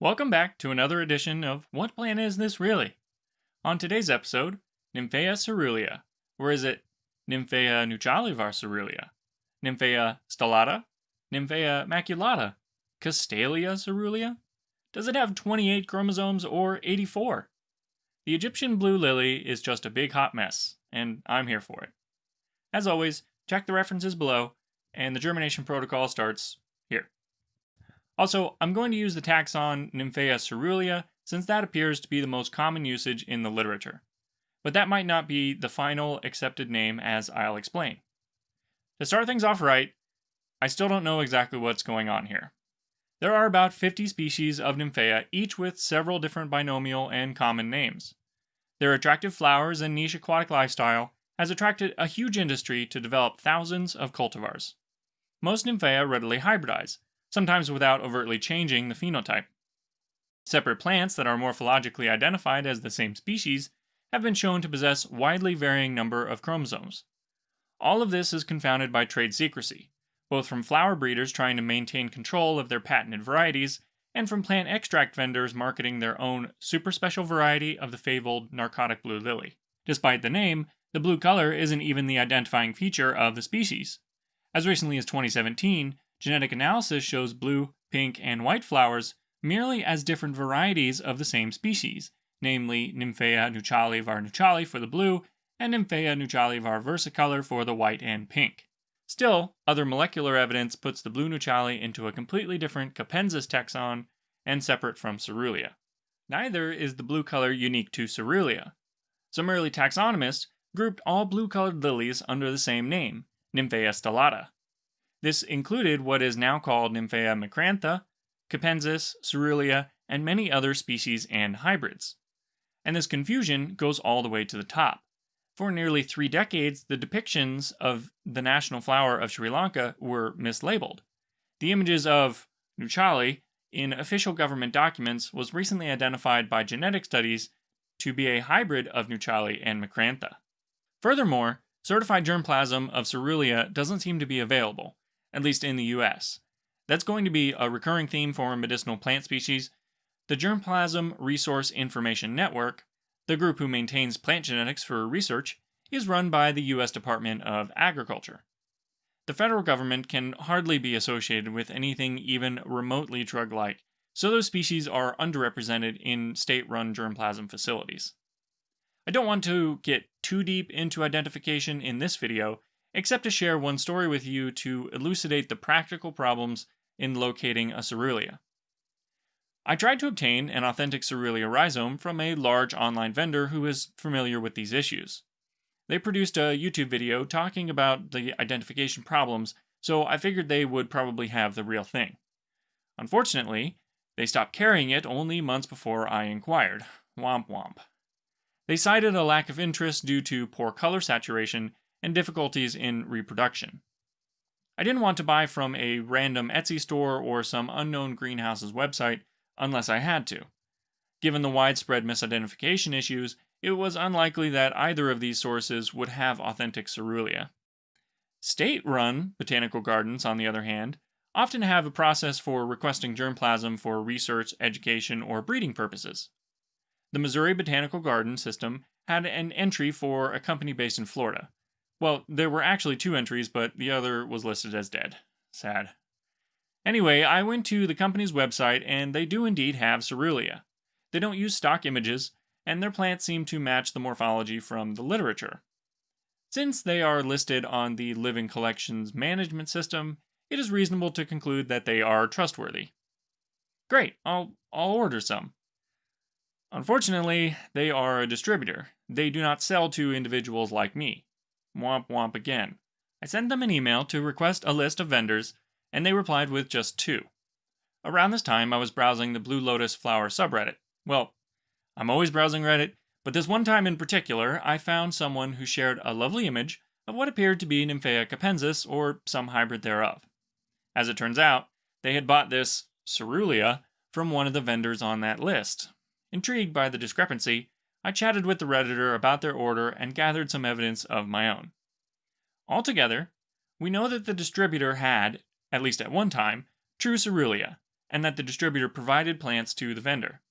Welcome back to another edition of What Plant Is This Really? On today's episode, Nymphaea caerulea, or is it Nymphaea nouchali var Nymphaea stellata? Nymphaea maculata? Castalia caerulea? Does it have 28 chromosomes or 84? The Egyptian blue lily is just a big hot mess, and I'm here for it. As always, check the references below, and the germination protocol starts. Also, I'm going to use the taxon Nymphaea caerulea since that appears to be the most common usage in the literature. But that might not be the final accepted name as I'll explain. To start things off right, I still don't know exactly what's going on here. There are about 50 species of Nymphaea, each with several different binomial and common names. Their attractive flowers and niche aquatic lifestyle has attracted a huge industry to develop thousands of cultivars. Most Nymphaea readily hybridize, sometimes without overtly changing the phenotype. Separate plants that are morphologically identified as the same species have been shown to possess widely varying number of chromosomes. All of this is confounded by trade secrecy, both from flower breeders trying to maintain control of their patented varieties and from plant extract vendors marketing their own super special variety of the fabled narcotic blue lily. Despite the name, the blue color isn't even the identifying feature of the species. As recently as 2017, genetic analysis shows blue, pink, and white flowers merely as different varieties of the same species, namely Nymphaea nouchali var nouchali for the blue and Nymphaea nouchali var versicolor for the white and pink. Still, other molecular evidence puts the blue nouchali into a completely different Capensis taxon and separate from Caerulea. Neither is the blue color unique to Caerulea. Some early taxonomists grouped all blue-colored lilies under the same name, Nymphaea stellata. This included what is now called Nymphaea macrantha, Capensis, Caerulea, and many other species and hybrids. And this confusion goes all the way to the top. For nearly three decades, the depictions of the national flower of Sri Lanka were mislabeled. The images of Nouchali in official government documents was recently identified by genetic studies to be a hybrid of Nouchali and Macrantha. Furthermore, certified germplasm of Caerulea doesn't seem to be available, at least in the US. That's going to be a recurring theme for medicinal plant species. The Germplasm Resource Information Network, the group who maintains plant genetics for research, is run by the US Department of Agriculture. The federal government can hardly be associated with anything even remotely drug like, so those species are underrepresented in state run germplasm facilities. I don't want to get too deep into identification in this video, except to share one story with you to elucidate the practical problems in locating a Caerulea. I tried to obtain an authentic Caerulea rhizome from a large online vendor who is familiar with these issues. They produced a YouTube video talking about the identification problems, so I figured they would probably have the real thing. Unfortunately, they stopped carrying it only months before I inquired. Womp womp. They cited a lack of interest due to poor color saturation and difficulties in reproduction. I didn't want to buy from a random Etsy store or some unknown greenhouse's website unless I had to. Given the widespread misidentification issues, it was unlikely that either of these sources would have authentic Caerulea. State run botanical gardens, on the other hand, often have a process for requesting germplasm for research, education, or breeding purposes. The Missouri Botanical Garden system had an entry for a company based in Florida. Well, there were actually two entries, but the other was listed as dead. Sad. Anyway, I went to the company's website, and they do indeed have Caerulea. They don't use stock images, and their plants seem to match the morphology from the literature. Since they are listed on the Living Collections Management System, it is reasonable to conclude that they are trustworthy. Great, I'll, I'll order some. Unfortunately, they are a distributor. They do not sell to individuals like me. Womp womp again. I sent them an email to request a list of vendors, and they replied with just two. Around this time, I was browsing the Blue Lotus flower subreddit. Well, I'm always browsing Reddit, but this one time in particular, I found someone who shared a lovely image of what appeared to be Nymphaea capensis, or some hybrid thereof. As it turns out, they had bought this Caerulea from one of the vendors on that list, Intrigued by the discrepancy, I chatted with the Redditor about their order and gathered some evidence of my own. Altogether, we know that the distributor had, at least at one time, true Caerulea, and that the distributor provided plants to the vendor.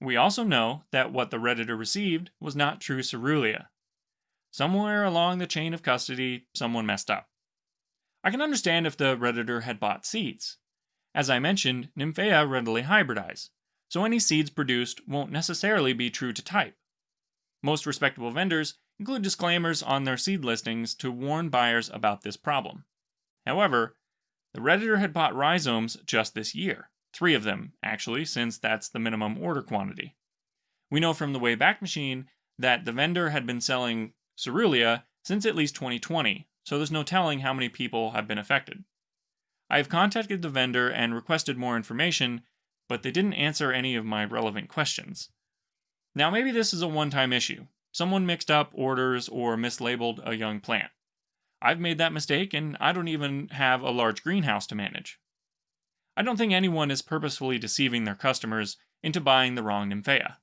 We also know that what the Redditor received was not true Caerulea. Somewhere along the chain of custody, someone messed up. I can understand if the Redditor had bought seeds. As I mentioned, Nymphaea readily hybridize, so any seeds produced won't necessarily be true to type. Most respectable vendors include disclaimers on their seed listings to warn buyers about this problem. However, the Redditor had bought rhizomes just this year. Three of them, actually, since that's the minimum order quantity. We know from the Wayback Machine that the vendor had been selling Caerulea since at least 2020, so there's no telling how many people have been affected. I have contacted the vendor and requested more information, but they didn't answer any of my relevant questions. Now, maybe this is a one time issue. Someone mixed up orders or mislabeled a young plant. I've made that mistake, and I don't even have a large greenhouse to manage. I don't think anyone is purposefully deceiving their customers into buying the wrong Nymphaea.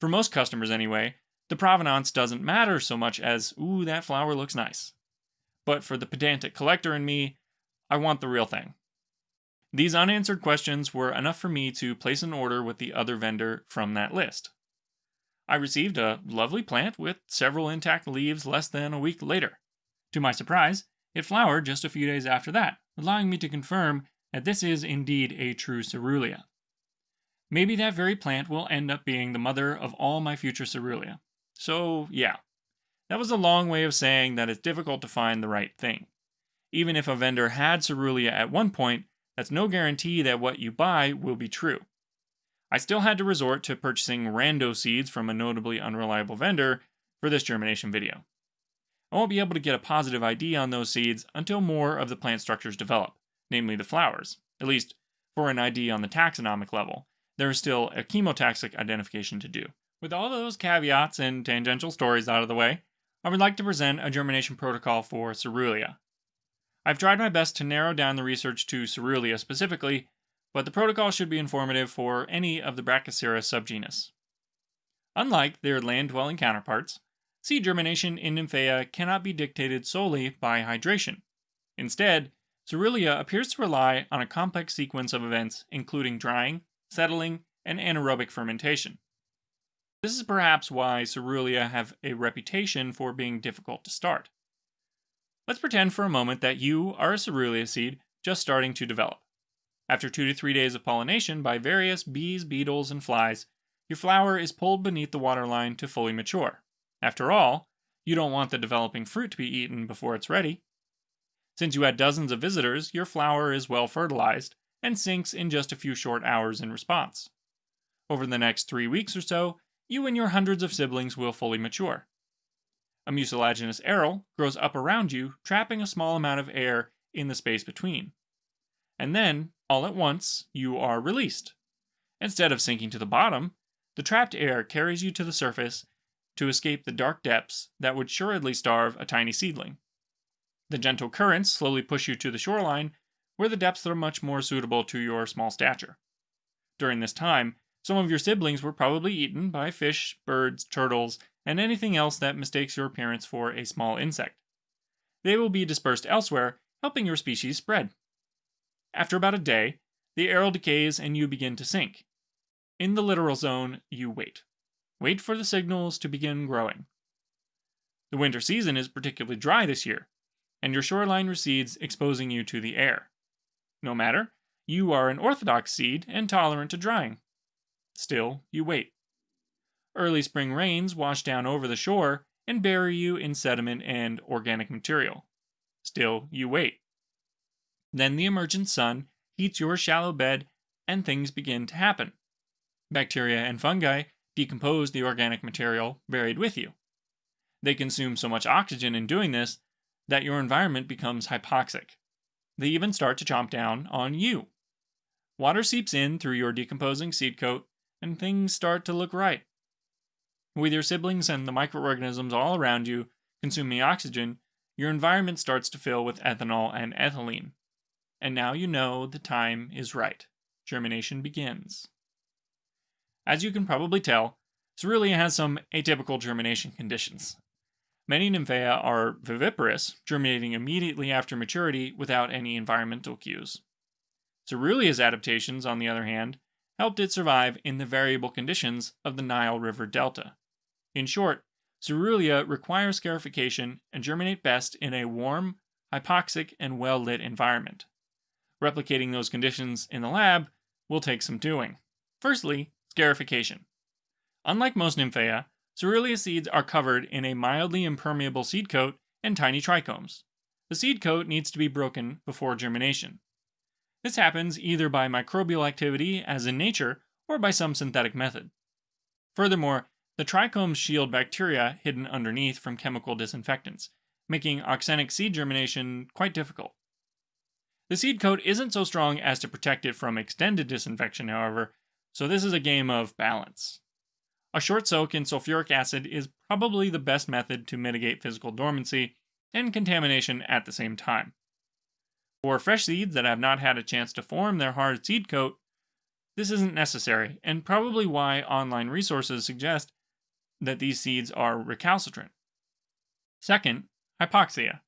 For most customers, anyway, the provenance doesn't matter so much as, ooh, that flower looks nice. But for the pedantic collector in me, I want the real thing. These unanswered questions were enough for me to place an order with the other vendor from that list. I received a lovely plant with several intact leaves less than a week later. To my surprise, it flowered just a few days after that, allowing me to confirm that this is indeed a true Caerulea. Maybe that very plant will end up being the mother of all my future Caerulea. So, yeah. That was a long way of saying that it's difficult to find the right thing. Even if a vendor had Caerulea at one point, that's no guarantee that what you buy will be true. I still had to resort to purchasing rando seeds from a notably unreliable vendor for this germination video. I won't be able to get a positive ID on those seeds until more of the plant structures develop, namely the flowers, at least for an ID on the taxonomic level. There is still a chemotaxic identification to do. With all those caveats and tangential stories out of the way, I would like to present a germination protocol for Caerulea. I've tried my best to narrow down the research to Caerulea specifically, but the protocol should be informative for any of the Brachycera subgenus. Unlike their land dwelling counterparts, seed germination in Nymphaea cannot be dictated solely by hydration. Instead, Caerulea appears to rely on a complex sequence of events including drying, settling, and anaerobic fermentation. This is perhaps why Caerulea have a reputation for being difficult to start. Let's pretend for a moment that you are a Caerulea seed just starting to develop. After two to three days of pollination by various bees, beetles, and flies, your flower is pulled beneath the waterline to fully mature. After all, you don't want the developing fruit to be eaten before it's ready. Since you had dozens of visitors, your flower is well fertilized and sinks in just a few short hours in response. Over the next three weeks or so, you and your hundreds of siblings will fully mature. A mucilaginous aril grows up around you, trapping a small amount of air in the space between. And then, all at once, you are released. Instead of sinking to the bottom, the trapped air carries you to the surface to escape the dark depths that would assuredly starve a tiny seedling. The gentle currents slowly push you to the shoreline, where the depths are much more suitable to your small stature. During this time, some of your siblings were probably eaten by fish, birds, turtles, and anything else that mistakes your appearance for a small insect. They will be dispersed elsewhere, helping your species spread. After about a day, the aril decays and you begin to sink. In the littoral zone, you wait. Wait for the signals to begin growing. The winter season is particularly dry this year, and your shoreline recedes, exposing you to the air. No matter, you are an orthodox seed and tolerant to drying. Still, you wait. Early spring rains wash down over the shore and bury you in sediment and organic material. Still, you wait. Then the emergent sun heats your shallow bed and things begin to happen. Bacteria and fungi decompose the organic material buried with you. They consume so much oxygen in doing this that your environment becomes hypoxic. They even start to chomp down on you. Water seeps in through your decomposing seed coat, and things start to look right. With your siblings and the microorganisms all around you consuming oxygen, your environment starts to fill with ethanol and ethylene and now you know the time is right. Germination begins. As you can probably tell, Caerulea has some atypical germination conditions. Many Nymphaea are viviparous, germinating immediately after maturity without any environmental cues. Caerulea's adaptations, on the other hand, helped it survive in the variable conditions of the Nile River Delta. In short, Caerulea requires scarification and germinate best in a warm, hypoxic, and well lit environment. Replicating those conditions in the lab will take some doing. Firstly, scarification. Unlike most Nymphaea, Caerulea seeds are covered in a mildly impermeable seed coat and tiny trichomes. The seed coat needs to be broken before germination. This happens either by microbial activity, as in nature, or by some synthetic method. Furthermore, the trichomes shield bacteria hidden underneath from chemical disinfectants, making axenic seed germination quite difficult. The seed coat isn't so strong as to protect it from extended disinfection, however, so this is a game of balance. A short soak in sulfuric acid is probably the best method to mitigate physical dormancy and contamination at the same time. For fresh seeds that have not had a chance to form their hard seed coat, this isn't necessary, and probably why online resources suggest that these seeds are recalcitrant. Second, hypoxia.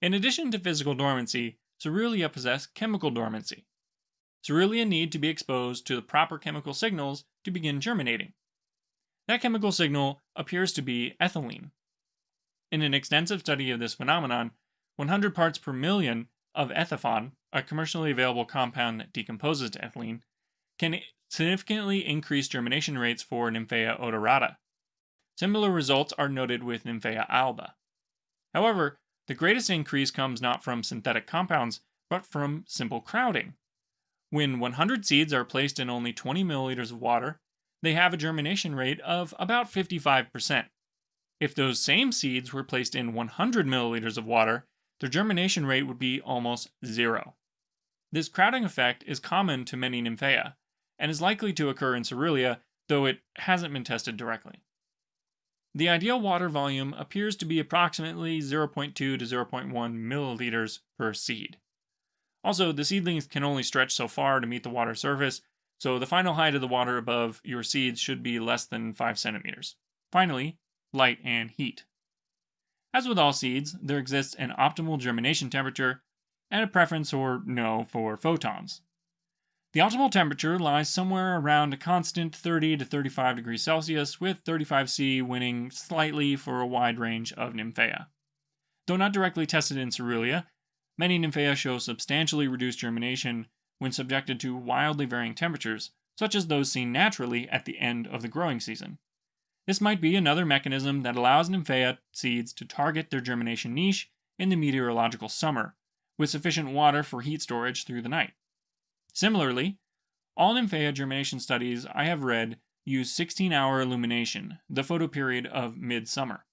In addition to physical dormancy, Caerulea possess chemical dormancy. Caerulea need to be exposed to the proper chemical signals to begin germinating. That chemical signal appears to be ethylene. In an extensive study of this phenomenon, 100 parts per million of ethephon, a commercially available compound that decomposes to ethylene, can significantly increase germination rates for Nymphaea odorata. Similar results are noted with Nymphaea alba. However, the greatest increase comes not from synthetic compounds, but from simple crowding. When 100 seeds are placed in only 20 milliliters of water, they have a germination rate of about 55%. If those same seeds were placed in 100 milliliters of water, their germination rate would be almost zero. This crowding effect is common to many Nymphaea, and is likely to occur in Caerulea, though it hasn't been tested directly. The ideal water volume appears to be approximately 0.2 to 0.1 milliliters per seed. Also, the seedlings can only stretch so far to meet the water surface, so the final height of the water above your seeds should be less than 5 centimeters. Finally, light and heat. As with all seeds, there exists an optimal germination temperature and a preference or no for photons. The optimal temperature lies somewhere around a constant 30 to 35 degrees Celsius, with 35C winning slightly for a wide range of Nymphaea. Though not directly tested in Caerulea, many Nymphaea show substantially reduced germination when subjected to wildly varying temperatures, such as those seen naturally at the end of the growing season. This might be another mechanism that allows Nymphaea seeds to target their germination niche in the meteorological summer, with sufficient water for heat storage through the night. Similarly, all Nymphaea germination studies I have read use 16 hour illumination, the photoperiod of midsummer.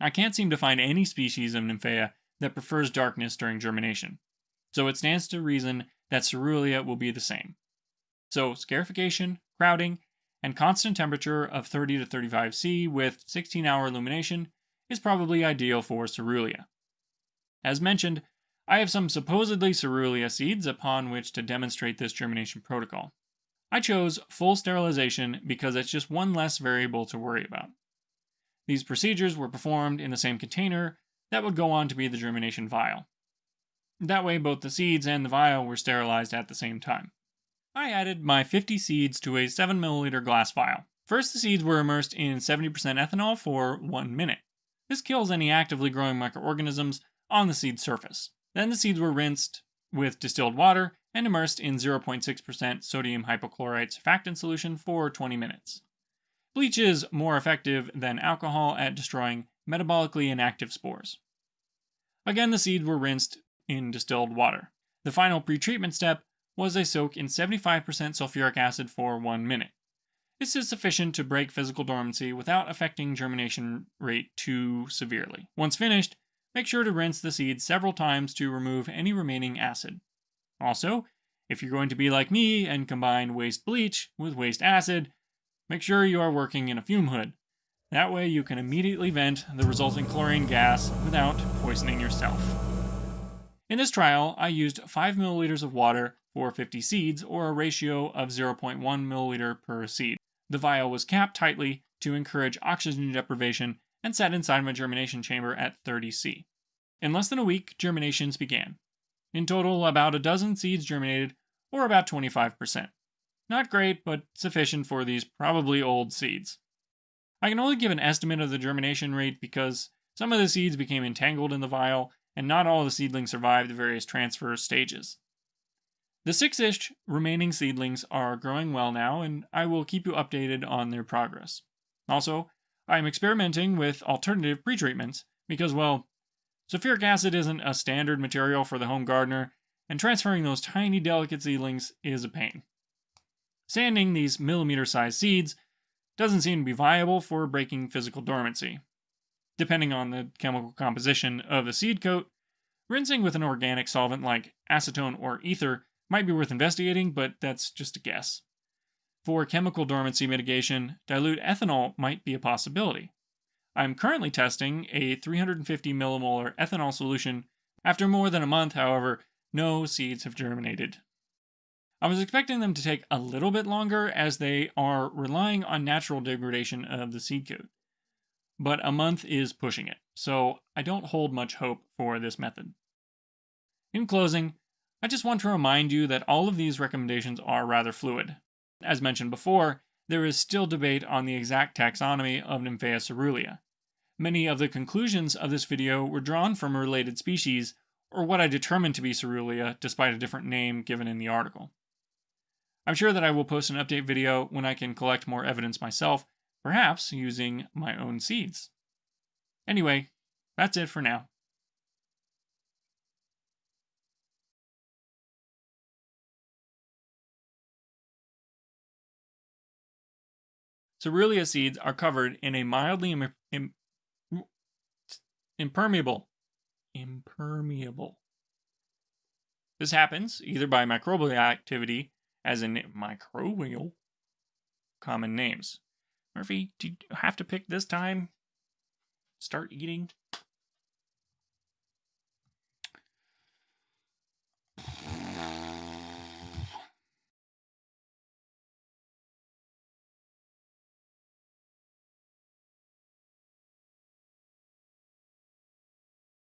I can't seem to find any species of Nymphaea that prefers darkness during germination, so it stands to reason that Caerulea will be the same. So, scarification, crowding, and constant temperature of 30 to 35 C with 16 hour illumination is probably ideal for Caerulea. As mentioned, I have some supposedly Caerulea seeds upon which to demonstrate this germination protocol. I chose full sterilization because it's just one less variable to worry about. These procedures were performed in the same container that would go on to be the germination vial. That way, both the seeds and the vial were sterilized at the same time. I added my 50 seeds to a 7 milliliter glass vial. First, the seeds were immersed in 70% ethanol for 1 minute. This kills any actively growing microorganisms on the seed surface. Then the seeds were rinsed with distilled water and immersed in 0.6% sodium hypochlorite surfactant solution for 20 minutes. Bleach is more effective than alcohol at destroying metabolically inactive spores. Again, the seeds were rinsed in distilled water. The final pretreatment step was a soak in 75% sulfuric acid for one minute. This is sufficient to break physical dormancy without affecting germination rate too severely. Once finished, make sure to rinse the seeds several times to remove any remaining acid. Also, if you're going to be like me and combine waste bleach with waste acid, make sure you are working in a fume hood. That way you can immediately vent the resulting chlorine gas without poisoning yourself. In this trial, I used 5 milliliters of water for 50 seeds, or a ratio of 0.1 milliliter per seed. The vial was capped tightly to encourage oxygen deprivation and sat inside my germination chamber at 30C. In less than a week, germinations began. In total, about a dozen seeds germinated, or about 25%. Not great, but sufficient for these probably old seeds. I can only give an estimate of the germination rate because some of the seeds became entangled in the vial, and not all the seedlings survived the various transfer stages. The six ish remaining seedlings are growing well now, and I will keep you updated on their progress. Also, I am experimenting with alternative pretreatments because, well, sulfuric acid isn't a standard material for the home gardener, and transferring those tiny delicate seedlings is a pain. Sanding these millimeter sized seeds doesn't seem to be viable for breaking physical dormancy. Depending on the chemical composition of the seed coat, rinsing with an organic solvent like acetone or ether might be worth investigating, but that's just a guess. For chemical dormancy mitigation, dilute ethanol might be a possibility. I'm currently testing a 350 millimolar ethanol solution. After more than a month, however, no seeds have germinated. I was expecting them to take a little bit longer as they are relying on natural degradation of the seed coat. But a month is pushing it, so I don't hold much hope for this method. In closing, I just want to remind you that all of these recommendations are rather fluid. As mentioned before, there is still debate on the exact taxonomy of Nymphaea caerulea. Many of the conclusions of this video were drawn from a related species, or what I determined to be caerulea despite a different name given in the article. I'm sure that I will post an update video when I can collect more evidence myself, perhaps using my own seeds. Anyway, that's it for now. Caerulea seeds are covered in a mildly Im- Im- impermeable impermeable. This happens either by microbial activity as in microbial common names. Murphy, do you have to pick this time? Start eating.